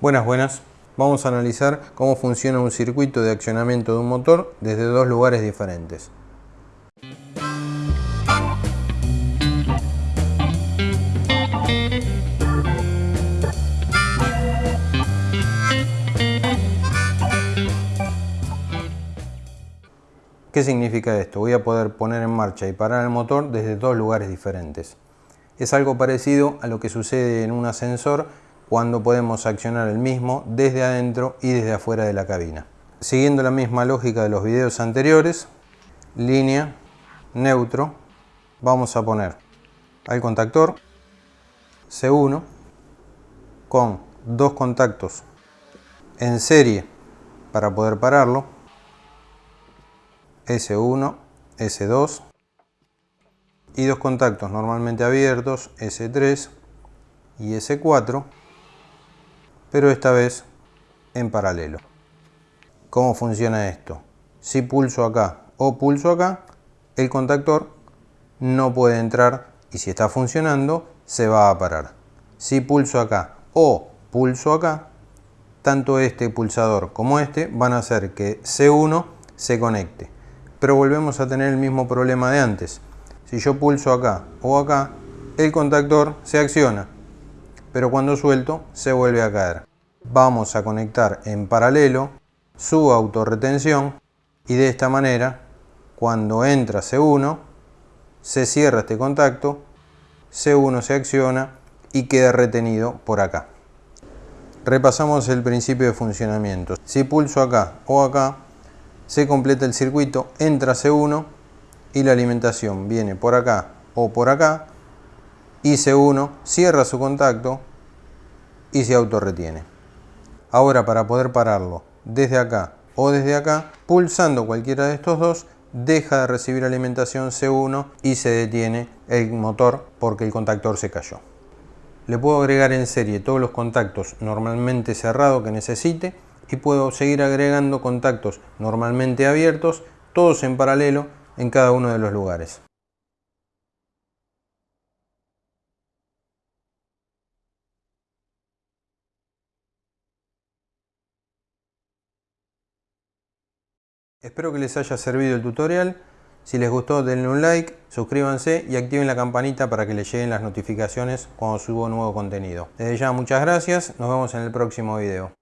Buenas, buenas. Vamos a analizar cómo funciona un circuito de accionamiento de un motor desde dos lugares diferentes. ¿Qué significa esto? Voy a poder poner en marcha y parar el motor desde dos lugares diferentes. Es algo parecido a lo que sucede en un ascensor cuando podemos accionar el mismo desde adentro y desde afuera de la cabina. Siguiendo la misma lógica de los videos anteriores, línea, neutro, vamos a poner al contactor C1 con dos contactos en serie para poder pararlo, S1, S2 y dos contactos normalmente abiertos, S3 y S4 pero esta vez en paralelo. ¿Cómo funciona esto? Si pulso acá o pulso acá, el contactor no puede entrar y si está funcionando se va a parar. Si pulso acá o pulso acá, tanto este pulsador como este van a hacer que C1 se conecte. Pero volvemos a tener el mismo problema de antes. Si yo pulso acá o acá, el contactor se acciona pero cuando suelto se vuelve a caer. Vamos a conectar en paralelo su autorretención y de esta manera cuando entra C1 se cierra este contacto, C1 se acciona y queda retenido por acá. Repasamos el principio de funcionamiento. Si pulso acá o acá, se completa el circuito, entra C1 y la alimentación viene por acá o por acá y C1 cierra su contacto y se autorretiene. Ahora para poder pararlo desde acá o desde acá, pulsando cualquiera de estos dos, deja de recibir alimentación C1 y se detiene el motor porque el contactor se cayó. Le puedo agregar en serie todos los contactos normalmente cerrados que necesite y puedo seguir agregando contactos normalmente abiertos, todos en paralelo en cada uno de los lugares. Espero que les haya servido el tutorial. Si les gustó denle un like, suscríbanse y activen la campanita para que les lleguen las notificaciones cuando subo nuevo contenido. Desde ya muchas gracias, nos vemos en el próximo video.